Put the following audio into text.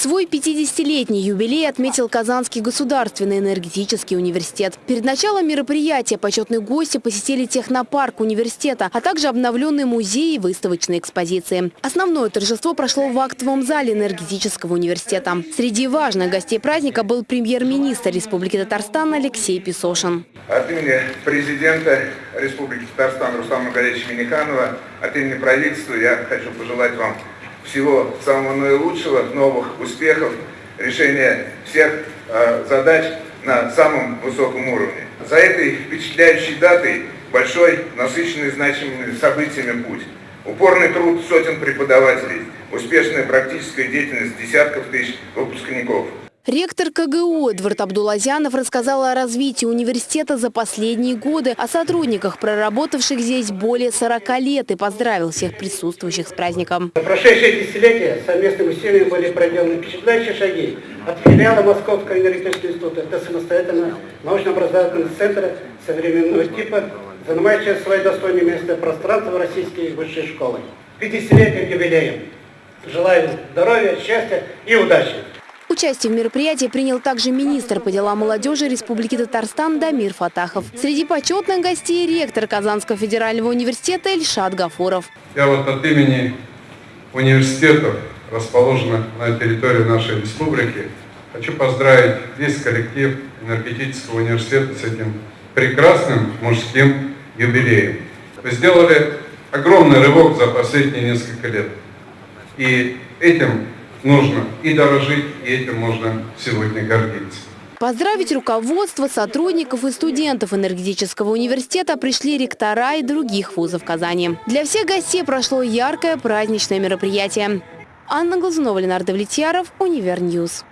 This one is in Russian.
Свой 50-летний юбилей отметил Казанский государственный энергетический университет. Перед началом мероприятия почетные гости посетили технопарк университета, а также обновленные музеи и выставочные экспозиции. Основное торжество прошло в актовом зале энергетического университета. Среди важных гостей праздника был премьер-министр Республики Татарстан Алексей Песошин. От имени президента Республики Татарстан Руслана Маргариевича Миниханова, от имени правительства я хочу пожелать вам всего самого наилучшего, новых успехов, решения всех э, задач на самом высоком уровне. За этой впечатляющей датой большой, насыщенный значимыми событиями путь. Упорный труд сотен преподавателей, успешная практическая деятельность десятков тысяч выпускников – Ректор КГУ Эдвард Абдулазянов рассказал о развитии университета за последние годы, о сотрудниках, проработавших здесь более 40 лет и поздравил всех присутствующих с праздником. За прошедшие десятилетия совместными усилиями были проделаны впечатляющие шаги от филиала Московского энергетического института до самостоятельного научно-образовательного центра современного типа, занимающего свое достойное место пространство российской высшей школы. 50-летним юбилеем. Желаю здоровья, счастья и удачи! Участие в мероприятии принял также министр по делам молодежи Республики Татарстан Дамир Фатахов. Среди почетных гостей ректор Казанского федерального университета Эльшат Гафуров. Я вот от имени университетов, расположенных на территории нашей республики, хочу поздравить весь коллектив энергетического университета с этим прекрасным мужским юбилеем. Вы сделали огромный рывок за последние несколько лет. И этим нужно и дорожить, и этим можно сегодня гордиться. Поздравить руководство, сотрудников и студентов энергетического университета пришли ректора и других вузов Казани. Для всех гостей прошло яркое праздничное мероприятие. Анна Глазунова, Ленардо Влетьяров, Универньюз.